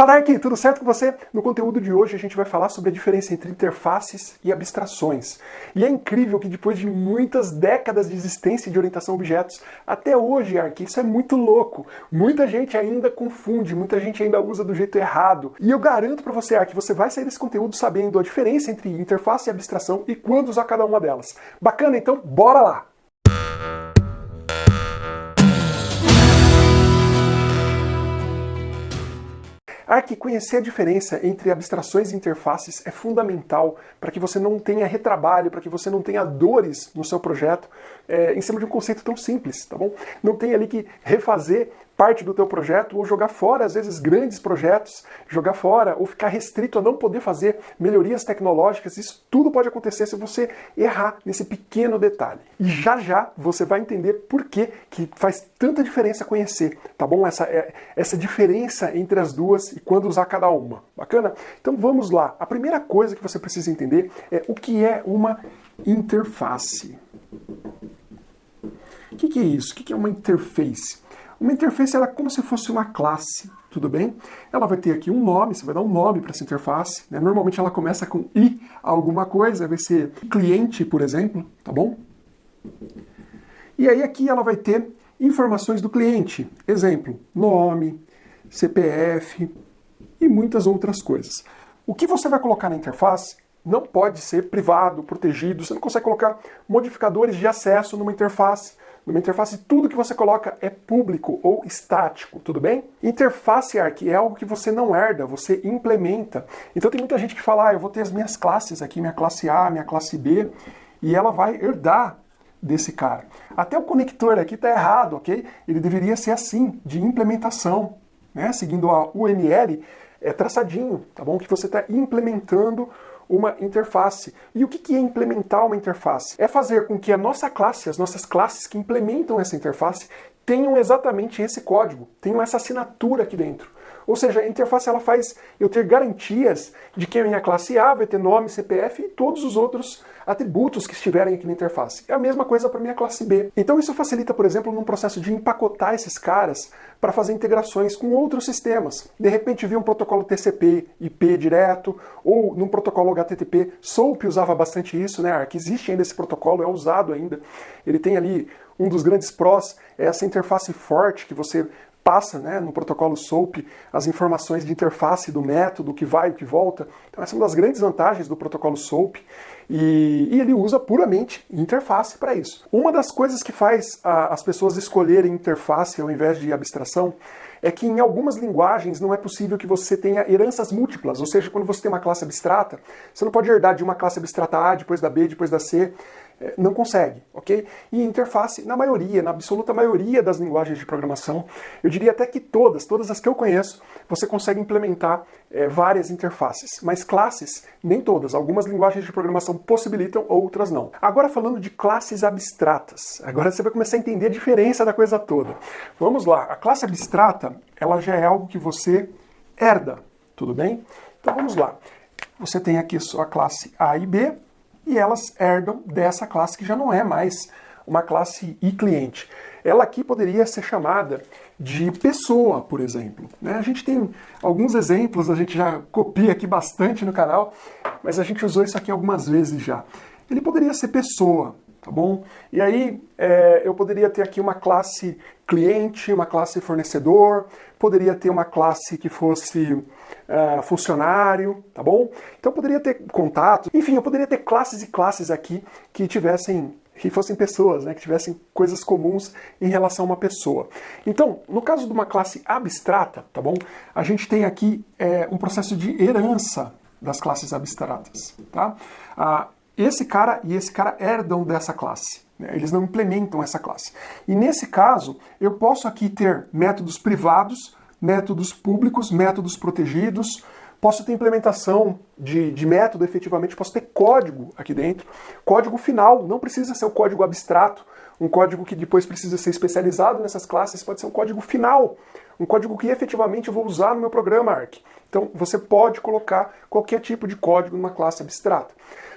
Fala aqui, tudo certo com você? No conteúdo de hoje a gente vai falar sobre a diferença entre interfaces e abstrações. E é incrível que depois de muitas décadas de existência de orientação a objetos, até hoje, Ark, isso é muito louco. Muita gente ainda confunde, muita gente ainda usa do jeito errado. E eu garanto para você, Ark, você vai sair desse conteúdo sabendo a diferença entre interface e abstração e quando usar cada uma delas. Bacana? Então, bora lá! Arc, conhecer a diferença entre abstrações e interfaces é fundamental para que você não tenha retrabalho, para que você não tenha dores no seu projeto é, em cima de um conceito tão simples, tá bom? Não tem ali que refazer parte do teu projeto ou jogar fora, às vezes, grandes projetos, jogar fora ou ficar restrito a não poder fazer melhorias tecnológicas. Isso tudo pode acontecer se você errar nesse pequeno detalhe. E já já você vai entender por que, que faz tanta diferença conhecer, tá bom? Essa, é, essa diferença entre as duas e quando usar cada uma. Bacana? Então vamos lá. A primeira coisa que você precisa entender é o que é uma interface. O que, que é isso? O que, que é uma interface? Uma interface ela é como se fosse uma classe, tudo bem? Ela vai ter aqui um nome, você vai dar um nome para essa interface. Né? Normalmente ela começa com i alguma coisa, vai ser cliente, por exemplo, tá bom? E aí aqui ela vai ter informações do cliente. Exemplo, nome, CPF e muitas outras coisas. O que você vai colocar na interface não pode ser privado, protegido, você não consegue colocar modificadores de acesso numa interface. Numa interface, tudo que você coloca é público ou estático, tudo bem? Interface Arc é algo que você não herda, você implementa. Então tem muita gente que fala, ah, eu vou ter as minhas classes aqui, minha classe A, minha classe B, e ela vai herdar desse cara. Até o conector aqui está errado, ok? Ele deveria ser assim, de implementação, né? Seguindo a UML, é traçadinho, tá bom? Que você está implementando uma interface. E o que é implementar uma interface? É fazer com que a nossa classe, as nossas classes que implementam essa interface, tenham exatamente esse código, tenham essa assinatura aqui dentro. Ou seja, a interface ela faz eu ter garantias de que a minha classe A vai ter nome, CPF e todos os outros atributos que estiverem aqui na interface. É a mesma coisa para minha classe B. Então isso facilita, por exemplo, num processo de empacotar esses caras para fazer integrações com outros sistemas. De repente vi um protocolo TCP, IP direto, ou num protocolo HTTP. SOAP usava bastante isso, né, Arc? Existe ainda esse protocolo, é usado ainda. Ele tem ali um dos grandes prós, é essa interface forte que você passa né, no protocolo SOAP as informações de interface do método, o que vai, o que volta. Então essa é uma das grandes vantagens do protocolo SOAP e, e ele usa puramente interface para isso. Uma das coisas que faz a, as pessoas escolherem interface ao invés de abstração é que em algumas linguagens não é possível que você tenha heranças múltiplas, ou seja, quando você tem uma classe abstrata, você não pode herdar de uma classe abstrata A, depois da B, depois da C, não consegue, ok? E interface, na maioria, na absoluta maioria das linguagens de programação, eu diria até que todas, todas as que eu conheço, você consegue implementar é, várias interfaces, mas classes, nem todas. Algumas linguagens de programação possibilitam, outras não. Agora falando de classes abstratas, agora você vai começar a entender a diferença da coisa toda. Vamos lá, a classe abstrata, ela já é algo que você herda, tudo bem? Então vamos lá. Você tem aqui sua classe A e B, e elas herdam dessa classe que já não é mais uma classe e cliente. Ela aqui poderia ser chamada de pessoa, por exemplo. Né? A gente tem alguns exemplos, a gente já copia aqui bastante no canal, mas a gente usou isso aqui algumas vezes já. Ele poderia ser pessoa, tá bom? E aí é, eu poderia ter aqui uma classe cliente, uma classe fornecedor, poderia ter uma classe que fosse uh, funcionário, tá bom? Então eu poderia ter contato, enfim, eu poderia ter classes e classes aqui que tivessem que fossem pessoas, né, que tivessem coisas comuns em relação a uma pessoa. Então, no caso de uma classe abstrata, tá bom? A gente tem aqui é, um processo de herança das classes abstratas, tá? Ah, esse cara e esse cara herdam dessa classe. Né? Eles não implementam essa classe. E nesse caso, eu posso aqui ter métodos privados, métodos públicos, métodos protegidos, posso ter implementação de, de, método efetivamente, posso ter código aqui dentro. Código final, não precisa ser o código abstrato, um código que depois precisa ser especializado nessas classes, pode ser um código final, um código que efetivamente eu vou usar no meu programa ARC. Então você pode colocar qualquer tipo de código numa classe abstrata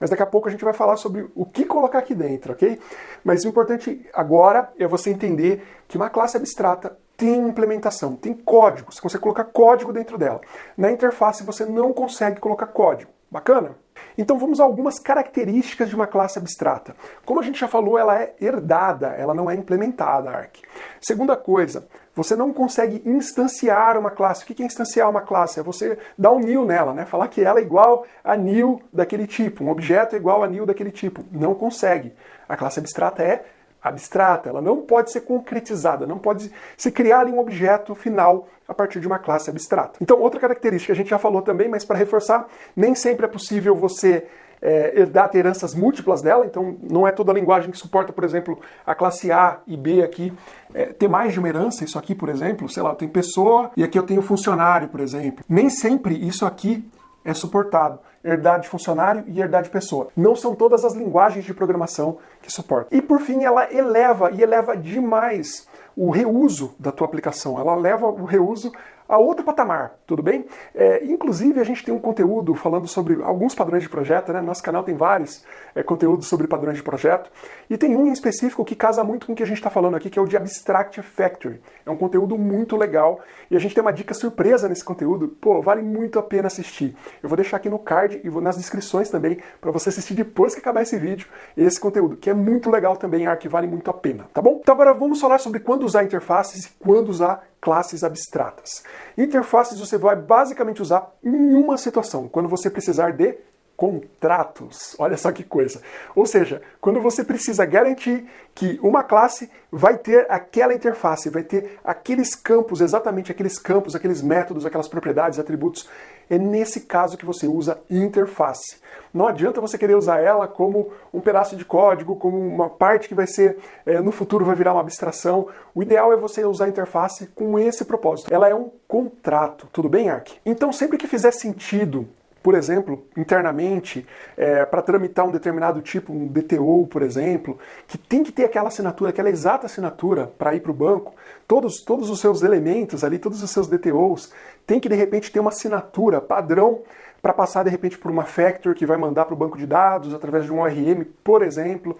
mas daqui a pouco a gente vai falar sobre o que colocar aqui dentro, ok? Mas o importante agora é você entender que uma classe abstrata tem implementação, tem código, você consegue colocar código dentro dela. Na interface você não consegue colocar código. Bacana? Então vamos a algumas características de uma classe abstrata. Como a gente já falou, ela é herdada, ela não é implementada, Arc. Segunda coisa, você não consegue instanciar uma classe. O que é instanciar uma classe? É você dar um new nela, né? falar que ela é igual a new daquele tipo, um objeto é igual a new daquele tipo. Não consegue. A classe abstrata é abstrata, ela não pode ser concretizada, não pode se criar um objeto final a partir de uma classe abstrata. Então, outra característica, a gente já falou também, mas para reforçar, nem sempre é possível você é, herdar heranças múltiplas dela, então não é toda a linguagem que suporta, por exemplo, a classe A e B aqui é, ter mais de uma herança, isso aqui, por exemplo, sei lá, tenho pessoa e aqui eu tenho funcionário, por exemplo. Nem sempre isso aqui é suportado. Herdade de funcionário e herdade de pessoa. Não são todas as linguagens de programação que suportam. E por fim, ela eleva e eleva demais o reuso da tua aplicação. Ela leva o reuso a outro patamar, tudo bem? É, inclusive, a gente tem um conteúdo falando sobre alguns padrões de projeto, né? Nosso canal tem vários é, conteúdos sobre padrões de projeto, e tem um em específico que casa muito com o que a gente está falando aqui, que é o de Abstract Factory. É um conteúdo muito legal, e a gente tem uma dica surpresa nesse conteúdo. Pô, vale muito a pena assistir. Eu vou deixar aqui no card e vou nas descrições também, para você assistir depois que acabar esse vídeo, esse conteúdo, que é muito legal também, Arc, vale muito a pena, tá bom? Então agora vamos falar sobre quando usar interfaces e quando usar classes abstratas. Interfaces você vai basicamente usar em uma situação, quando você precisar de contratos. Olha só que coisa. Ou seja, quando você precisa garantir que uma classe vai ter aquela interface, vai ter aqueles campos, exatamente aqueles campos, aqueles métodos, aquelas propriedades, atributos, é nesse caso que você usa interface. Não adianta você querer usar ela como um pedaço de código, como uma parte que vai ser, é, no futuro vai virar uma abstração. O ideal é você usar a interface com esse propósito. Ela é um contrato, tudo bem, Ark? Então sempre que fizer sentido por exemplo, internamente, é, para tramitar um determinado tipo, um DTO, por exemplo, que tem que ter aquela assinatura, aquela exata assinatura para ir para o banco, todos, todos os seus elementos ali, todos os seus DTOs, tem que de repente ter uma assinatura padrão para passar de repente por uma factor que vai mandar para o banco de dados através de um ORM, por exemplo,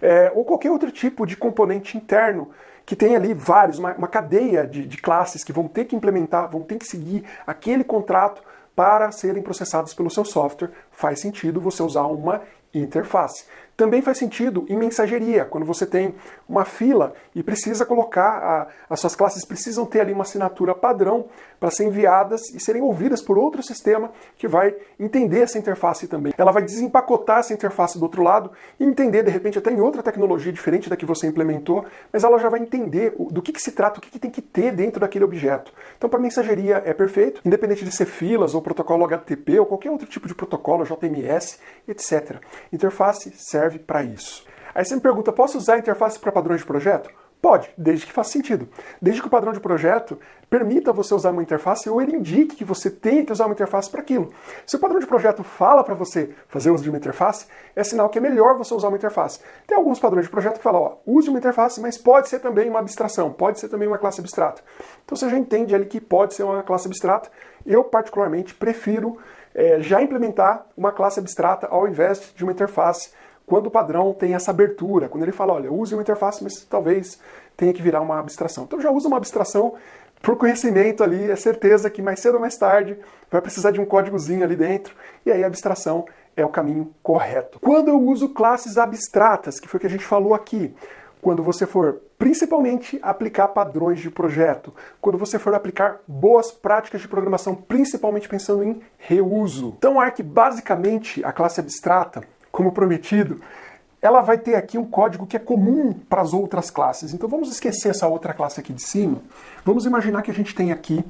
é, ou qualquer outro tipo de componente interno que tem ali vários, uma, uma cadeia de, de classes que vão ter que implementar, vão ter que seguir aquele contrato para serem processados pelo seu software, faz sentido você usar uma interface. Também faz sentido em mensageria, quando você tem uma fila e precisa colocar, a, as suas classes precisam ter ali uma assinatura padrão para ser enviadas e serem ouvidas por outro sistema que vai entender essa interface também. Ela vai desempacotar essa interface do outro lado e entender, de repente, até em outra tecnologia diferente da que você implementou, mas ela já vai entender do que, que se trata, o que, que tem que ter dentro daquele objeto. Então, para mensageria é perfeito, independente de ser filas ou protocolo HTTP ou qualquer outro tipo de protocolo, JMS, etc. Interface serve para isso. Aí você me pergunta, posso usar a interface para padrões de projeto? Pode, desde que faça sentido. Desde que o padrão de projeto permita você usar uma interface ou ele indique que você tem que usar uma interface para aquilo. Se o padrão de projeto fala para você fazer uso de uma interface, é sinal que é melhor você usar uma interface. Tem alguns padrões de projeto que falam, ó, use uma interface, mas pode ser também uma abstração, pode ser também uma classe abstrata. Então você já entende ali que pode ser uma classe abstrata. Eu, particularmente, prefiro é, já implementar uma classe abstrata ao invés de uma interface quando o padrão tem essa abertura, quando ele fala, olha, use uma interface, mas talvez tenha que virar uma abstração. Então já usa uma abstração por conhecimento ali, é certeza que mais cedo ou mais tarde vai precisar de um códigozinho ali dentro, e aí a abstração é o caminho correto. Quando eu uso classes abstratas, que foi o que a gente falou aqui, quando você for principalmente aplicar padrões de projeto, quando você for aplicar boas práticas de programação, principalmente pensando em reuso. Então, Arc, basicamente, a classe abstrata, como prometido, ela vai ter aqui um código que é comum para as outras classes. Então vamos esquecer essa outra classe aqui de cima. Vamos imaginar que a gente tem aqui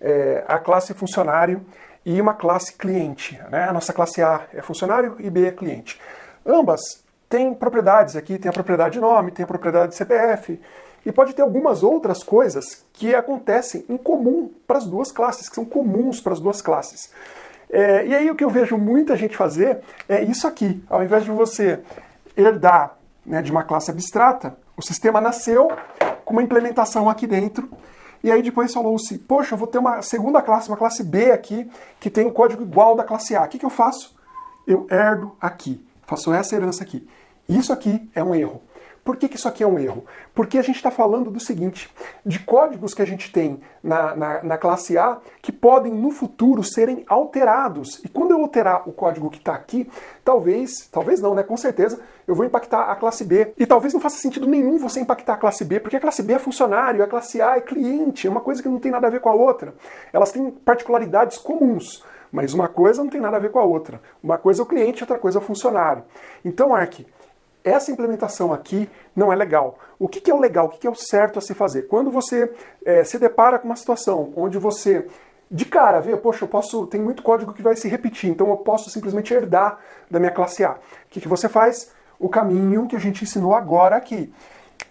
é, a classe funcionário e uma classe cliente. Né? A nossa classe A é funcionário e B é cliente. Ambas têm propriedades aqui, tem a propriedade de nome, tem a propriedade de CPF, e pode ter algumas outras coisas que acontecem em comum para as duas classes, que são comuns para as duas classes. É, e aí o que eu vejo muita gente fazer é isso aqui. Ao invés de você herdar né, de uma classe abstrata, o sistema nasceu com uma implementação aqui dentro, e aí depois falou-se, poxa, eu vou ter uma segunda classe, uma classe B aqui, que tem um código igual da classe A. O que, que eu faço? Eu herdo aqui, faço essa herança aqui. Isso aqui é um erro. Por que, que isso aqui é um erro? Porque a gente está falando do seguinte, de códigos que a gente tem na, na, na, classe A que podem no futuro serem alterados. E quando eu alterar o código que está aqui, talvez, talvez não, né? Com certeza, eu vou impactar a classe B. E talvez não faça sentido nenhum você impactar a classe B, porque a classe B é funcionário, a classe A é cliente, é uma coisa que não tem nada a ver com a outra. Elas têm particularidades comuns. Mas uma coisa não tem nada a ver com a outra. Uma coisa é o cliente, outra coisa é o funcionário. Então, Ark, essa implementação aqui não é legal. O que, que é o legal? O que, que é o certo a se fazer? Quando você é, se depara com uma situação onde você de cara vê, poxa, eu posso, tem muito código que vai se repetir, então eu posso simplesmente herdar da minha classe A. O que, que você faz? O caminho que a gente ensinou agora aqui.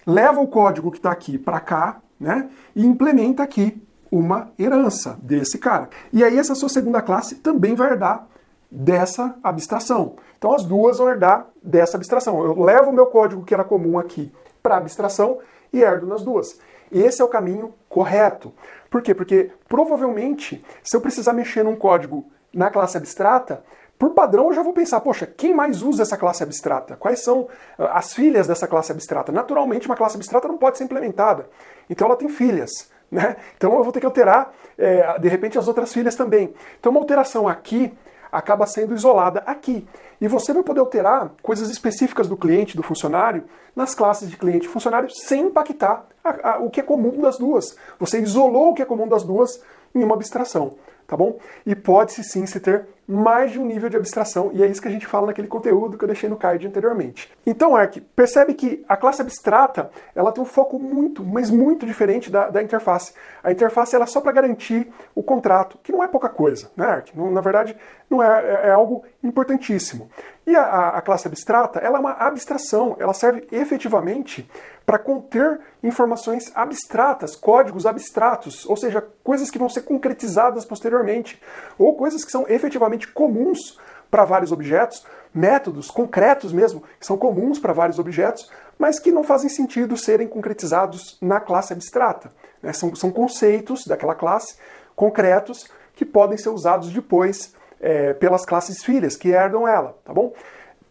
Leva o código que está aqui para cá, né? E implementa aqui uma herança desse cara. E aí essa sua segunda classe também vai herdar dessa abstração. Então as duas vão herdar dessa abstração. Eu levo o meu código que era comum aqui para abstração e herdo nas duas. Esse é o caminho correto. Por quê? Porque provavelmente, se eu precisar mexer num código na classe abstrata, por padrão eu já vou pensar, poxa, quem mais usa essa classe abstrata? Quais são ah, as filhas dessa classe abstrata? Naturalmente, uma classe abstrata não pode ser implementada. Então ela tem filhas. Né? Então eu vou ter que alterar, é, de repente, as outras filhas também. Então uma alteração aqui acaba sendo isolada aqui. E você vai poder alterar coisas específicas do cliente, do funcionário, nas classes de cliente e funcionário, sem impactar a, a, o que é comum das duas. Você isolou o que é comum das duas em uma abstração tá bom? E pode-se sim se ter mais de um nível de abstração, e é isso que a gente fala naquele conteúdo que eu deixei no card anteriormente. Então, Ark, percebe que a classe abstrata, ela tem um foco muito, mas muito diferente da, da interface. A interface ela é só para garantir o contrato, que não é pouca coisa, né, Ark? Na verdade, não é, é, é algo importantíssimo. E a, a, classe abstrata, ela é uma abstração, ela serve efetivamente para conter informações abstratas, códigos abstratos, ou seja, coisas que vão ser concretizadas posteriormente, ou coisas que são efetivamente comuns para vários objetos, métodos concretos mesmo, que são comuns para vários objetos, mas que não fazem sentido serem concretizados na classe abstrata. Né? São, são conceitos daquela classe concretos que podem ser usados depois é, pelas classes filhas que herdam ela, tá bom?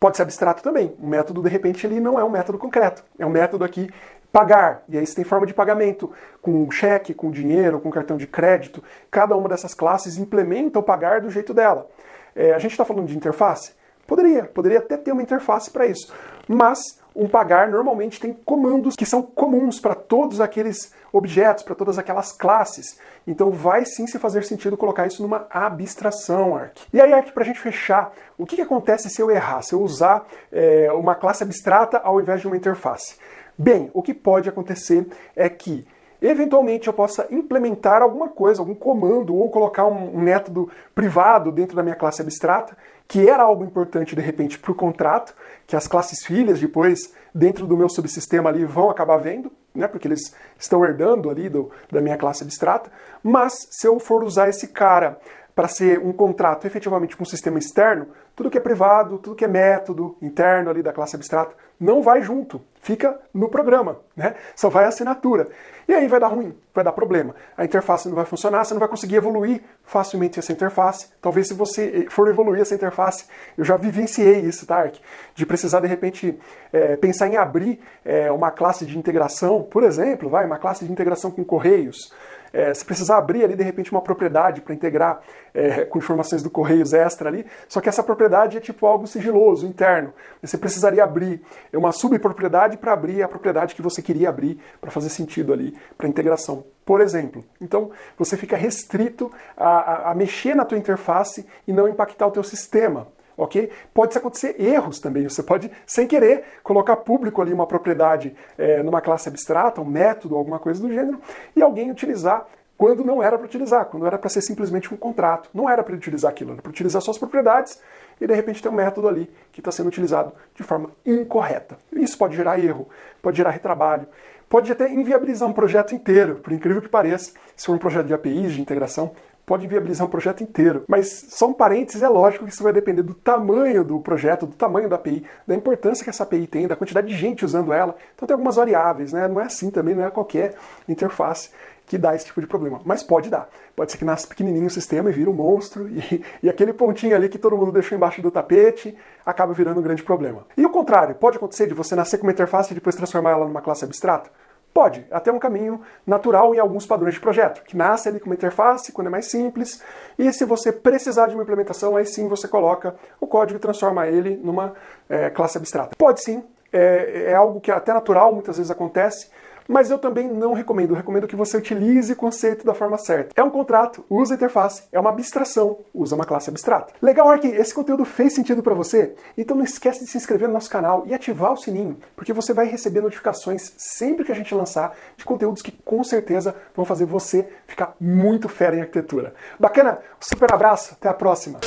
Pode ser abstrato também. O método, de repente, ele não é um método concreto. É um método aqui pagar. E aí você tem forma de pagamento com cheque, com dinheiro, com cartão de crédito. Cada uma dessas classes implementa o pagar do jeito dela. É, a gente está falando de interface? Poderia, poderia até ter uma interface para isso. Mas um pagar normalmente tem comandos que são comuns para todos aqueles objetos, para todas aquelas classes. Então vai sim se fazer sentido colocar isso numa abstração, Arc. E aí, Arc, para a gente fechar, o que, que, acontece se eu errar, se eu usar é, uma classe abstrata ao invés de uma interface? Bem, o que pode acontecer é que eventualmente eu possa implementar alguma coisa, algum comando, ou colocar um, um método privado dentro da minha classe abstrata, que era algo importante de repente para o contrato, que as classes filhas depois, dentro do meu subsistema ali, vão acabar vendo, né, porque eles estão herdando ali do, da minha classe abstrata, mas se eu for usar esse cara para ser um contrato efetivamente com um sistema externo, tudo que é privado, tudo que é método interno ali da classe abstrata, não vai junto, fica no programa, né? Só vai a assinatura. E aí vai dar ruim, vai dar problema. A interface não vai funcionar, você não vai conseguir evoluir facilmente essa interface. Talvez se você for evoluir essa interface, eu já vivenciei isso, tá? De precisar de repente é, pensar em abrir é, uma classe de integração, por exemplo, vai, uma classe de integração com correios, é, se precisar abrir ali de repente uma propriedade para integrar é, com informações do Correios extra ali, só que essa propriedade é tipo algo sigiloso, interno. Você precisaria abrir uma subpropriedade para abrir a propriedade que você queria abrir para fazer sentido ali para integração. Por exemplo, então você fica restrito a, a, a mexer na tua interface e não impactar o teu sistema ok? Pode acontecer erros também, você pode, sem querer, colocar público ali uma propriedade é, numa classe abstrata, um método, alguma coisa do gênero, e alguém utilizar quando não era para utilizar, quando era para ser simplesmente um contrato. Não era para utilizar aquilo, era para utilizar suas propriedades e de repente tem um método ali que está sendo utilizado de forma incorreta. Isso pode gerar erro, pode gerar retrabalho, pode até inviabilizar um projeto inteiro, por incrível que pareça, se for um projeto de APIs, de integração, pode viabilizar um projeto inteiro. Mas só um parênteses, é lógico que isso vai depender do tamanho do projeto, do tamanho da API, da importância que essa API tem, da quantidade de gente usando ela. Então tem algumas variáveis, né? Não é assim também, não é qualquer interface que dá esse tipo de problema. Mas pode dar. Pode ser que nasça pequenininho o sistema e vira um monstro, e, e aquele pontinho ali que todo mundo deixou embaixo do tapete acaba virando um grande problema. E o contrário, pode acontecer de você nascer com uma interface e depois transformar ela numa classe abstrata? Pode, até um caminho natural em alguns padrões de projeto, que nasce ali com uma interface, quando é mais simples, e se você precisar de uma implementação, aí sim você coloca o código e transforma ele numa é, classe abstrata. Pode sim, é, é algo que é até natural, muitas vezes acontece, mas eu também não recomendo. Eu recomendo que você utilize o conceito da forma certa. É um contrato, usa a interface, é uma abstração, usa uma classe abstrata. Legal, Ark, esse conteúdo fez sentido para você? Então não esquece de se inscrever no nosso canal e ativar o sininho, porque você vai receber notificações sempre que a gente lançar de conteúdos que com certeza vão fazer você ficar muito fera em arquitetura. Bacana? Um super abraço, até a próxima!